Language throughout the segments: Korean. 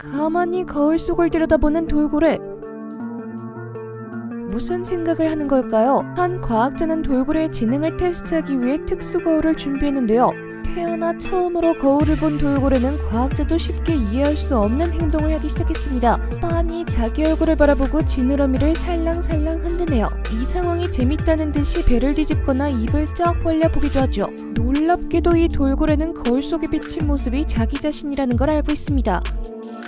가만히 거울 속을 들여다보는 돌고래. 무슨 생각을 하는 걸까요? 한 과학자는 돌고래의 지능을 테스트하기 위해 특수 거울을 준비했는데요. 태어나 처음으로 거울을 본 돌고래는 과학자도 쉽게 이해할 수 없는 행동을 하기 시작했습니다. 빤히 자기 얼굴을 바라보고 지느러미를 살랑살랑 흔드네요. 이 상황이 재밌다는 듯이 배를 뒤집거나 입을 쩍 벌려 보기도 하죠. 놀랍게도 이 돌고래는 거울 속에 비친 모습이 자기 자신이라는 걸 알고 있습니다.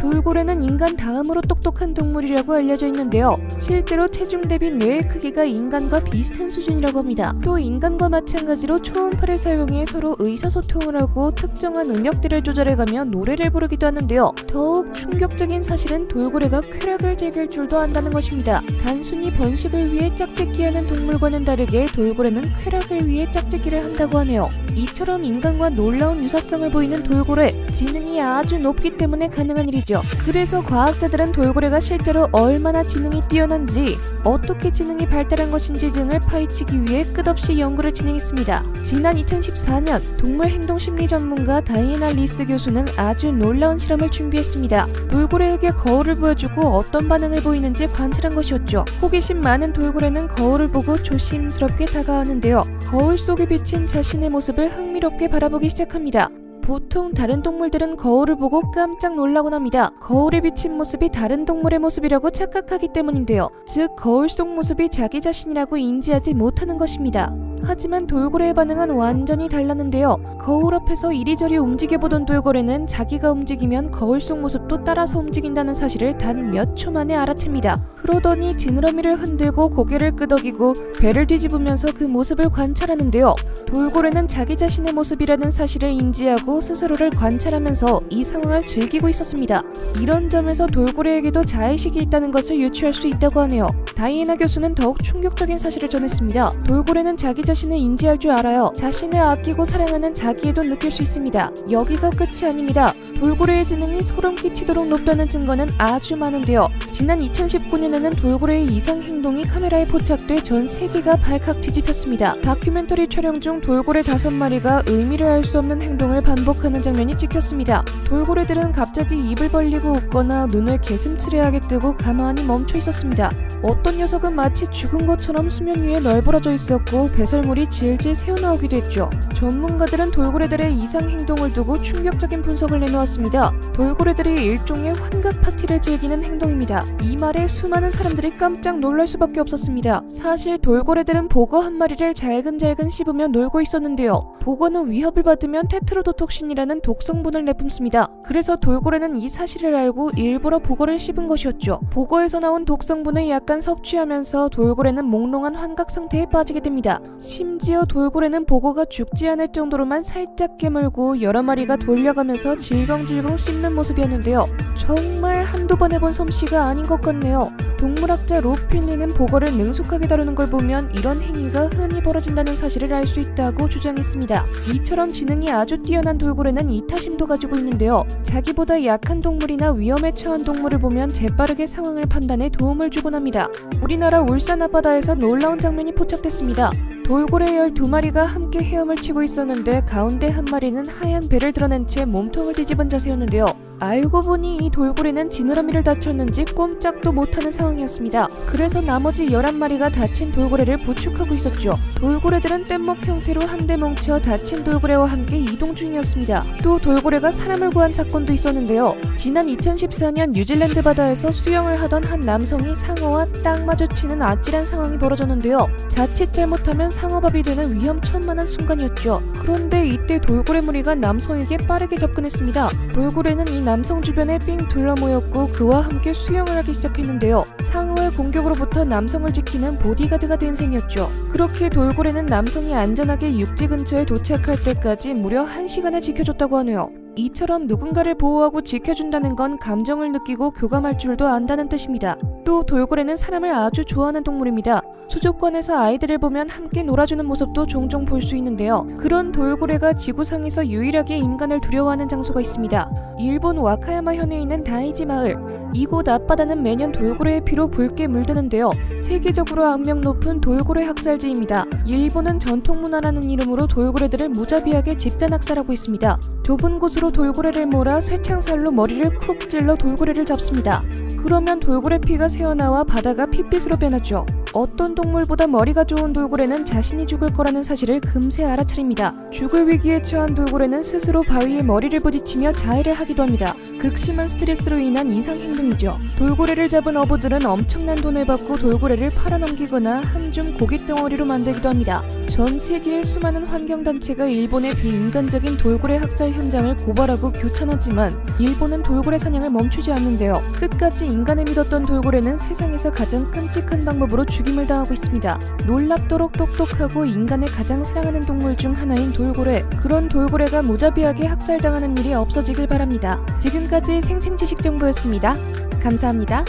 돌고래는 인간 다음으로 똑똑한 동물이라고 알려져 있는데요. 실제로 체중 대비 뇌의 크기가 인간과 비슷한 수준이라고 합니다. 또 인간과 마찬가지로 초음파를 사용해 서로 의사소통을 하고 특정한 음역대를 조절해가며 노래를 부르기도 하는데요. 더욱 충격적인 사실은 돌고래가 쾌락을 즐길 줄도 안다는 것입니다. 단순히 번식을 위해 짝짓기하는 동물과는 다르게 돌고래는 쾌락을 위해 짝짓기를 한다고 하네요. 이처럼 인간과 놀라운 유사성을 보이는 돌고래, 지능이 아주 높기 때문에 가능한 일이죠. 그래서 과학자들은 돌고래가 실제로 얼마나 지능이 뛰어난지, 어떻게 지능이 발달한 것인지 등을 파헤치기 위해 끝없이 연구를 진행했습니다. 지난 2014년 동물 행동 심리 전문가 다이애나 리스 교수는 아주 놀라운 실험을 준비했습니다. 돌고래에게 거울을 보여주고 어떤 반응을 보이는지 관찰한 것이었죠. 호기심 많은 돌고래는 거울을 보고 조심스럽게 다가왔는데요. 거울 속에 비친 자신의 모습을 흥미롭게 바라보기 시작합니다. 보통 다른 동물들은 거울을 보고 깜짝 놀라곤 합니다. 거울에 비친 모습이 다른 동물의 모습이라고 착각하기 때문인데요. 즉, 거울 속 모습이 자기 자신이라고 인지하지 못하는 것입니다. 하지만 돌고래의 반응은 완전히 달랐는데요. 거울 앞에서 이리저리 움직여보던 돌고래는 자기가 움직이면 거울 속 모습도 따라서 움직인다는 사실을 단 몇 초 만에 알아챕니다. 그러더니 지느러미를 흔들고 고개를 끄덕이고 배를 뒤집으면서 그 모습을 관찰하는데요. 돌고래는 자기 자신의 모습이라는 사실을 인지하고 스스로를 관찰하면서 이 상황을 즐기고 있었습니다. 이런 점에서 돌고래에게도 자의식이 있다는 것을 유추할 수 있다고 하네요. 다이애나 교수는 더욱 충격적인 사실을 전했습니다. 돌고래는 자기 자신을 인지할 줄 알아요. 자신을 아끼고 사랑하는 자기에도 느낄 수 있습니다. 여기서 끝이 아닙니다. 돌고래의 지능이 소름 끼치도록 높다는 증거는 아주 많은데요. 지난 2019년에는 돌고래의 이상 행동이 카메라에 포착돼 전 세계가 발칵 뒤집혔습니다. 다큐멘터리 촬영 중 돌고래 다섯 마리가 의미를 알 수 없는 행동을 반복하는 장면이 찍혔습니다. 돌고래들은 갑자기 입을 벌리고 웃거나 눈을 개슴츠레하게 뜨고 가만히 멈춰 있었습니다. 어떤 녀석은 마치 죽은 것처럼 수면 위에 널브러져 있었고 배설물이 질질 새어나오기도 했죠. 전문가들은 돌고래들의 이상 행동을 두고 충격적인 분석을 내놓았습니다. 돌고래들이 일종의 환각 파티를 즐기는 행동입니다. 이 말에 수많은 사람들이 깜짝 놀랄 수밖에 없었습니다. 사실 돌고래들은 보거 한 마리를 잘근잘근 씹으며 놀고 있었는데요. 보거는 위협을 받으면 테트로도톡신이라는 독성분을 내뿜습니다. 그래서 돌고래는 이 사실을 알고 일부러 보거를 씹은 것이었죠. 보거에서 나온 독성분을 약간 섭취하면서 돌고래는 몽롱한 환각 상태에 빠지게 됩니다. 심지어 돌고래는 보거가 죽지 않을 정도로만 살짝 깨물고 여러 마리가 돌려가면서 질겅질겅 씹는 모습이었는데요. 정말 한두 번 해본 솜씨가 아닌 것 같네요. 동물학자 로필리는 보거를 능숙하게 다루는 걸 보면 이런 행위가 흔히 벌어진다는 사실을 알 수 있다고 주장했습니다. 이처럼 지능이 아주 뛰어난 돌고래는 이타심도 가지고 있는데요. 자기보다 약한 동물이나 위험에 처한 동물을 보면 재빠르게 상황을 판단해 도움을 주곤 합니다. 우리나라 울산 앞바다에서 놀라운 장면이 포착됐습니다. 돌고래 12마리가 함께 헤엄을 치고 있었는데 가운데 한 마리는 하얀 배를 드러낸 채 몸통을 뒤집은 자세였는데요. 알고 보니 이 돌고래는 지느러미를 다쳤는지 꼼짝도 못하는 상황이었습니다. 그래서 나머지 11마리가 다친 돌고래를 부축하고 있었죠. 돌고래들은 뗏목 형태로 한데 뭉쳐 다친 돌고래와 함께 이동 중이었습니다. 또 돌고래가 사람을 구한 사건도 있었는데요. 지난 2014년 뉴질랜드 바다에서 수영을 하던 한 남성이 상어와 딱 마주치는 아찔한 상황이 벌어졌는데요. 자칫 잘못하면 상어밥이 되는 위험천만한 순간이었죠. 그런데 이때 돌고래 무리가 남성에게 빠르게 접근했습니다. 돌고래는 이 남성 주변에 삥 둘러 모였고 그와 함께 수영을 하기 시작했는데요. 상어의 공격으로부터 남성을 지키는 보디가드가 된 셈이었죠. 그렇게 돌고래는 남성이 안전하게 육지 근처에 도착할 때까지 무려 1시간을 지켜줬다고 하네요. 이처럼 누군가를 보호하고 지켜준다는 건 감정을 느끼고 교감할 줄도 안다는 뜻입니다. 또 돌고래는 사람을 아주 좋아하는 동물입니다. 수족관에서 아이들을 보면 함께 놀아주는 모습도 종종 볼 수 있는데요. 그런 돌고래가 지구상에서 유일하게 인간을 두려워하는 장소가 있습니다. 일본 와카야마 현에 있는 다이지 마을. 이곳 앞바다는 매년 돌고래의 피로 붉게 물드는데요. 세계적으로 악명 높은 돌고래 학살지입니다. 일본은 전통문화라는 이름으로 돌고래들을 무자비하게 집단 학살하고 있습니다. 좁은 곳으로 돌고래를 몰아 쇠창살로 머리를 쿡 찔러 돌고래를 잡습니다. 그러면 돌고래 피가 새어나와 바다가 핏빛으로 변하죠. 어떤 동물보다 머리가 좋은 돌고래는 자신이 죽을 거라는 사실을 금세 알아차립니다. 죽을 위기에 처한 돌고래는 스스로 바위에 머리를 부딪히며 자해를 하기도 합니다. 극심한 스트레스로 인한 이상 행동이죠. 돌고래를 잡은 어부들은 엄청난 돈을 받고 돌고래를 팔아넘기거나 한줌 고기 덩어리로 만들기도 합니다. 전 세계의 수많은 환경단체가 일본의 비인간적인 돌고래 학살 현장을 고발하고 규탄하지만 일본은 돌고래 사냥을 멈추지 않는데요. 끝까지 인간을 믿었던 돌고래는 세상에서 가장 끔찍한 방법으로 죽임을 당하고 있습니다. 놀랍도록 똑똑하고 인간을 가장 사랑하는 동물 중 하나인 돌고래. 그런 돌고래가 무자비하게 학살당하는 일이 없어지길 바랍니다. 지금까지 생생지식 정보였습니다. 감사합니다.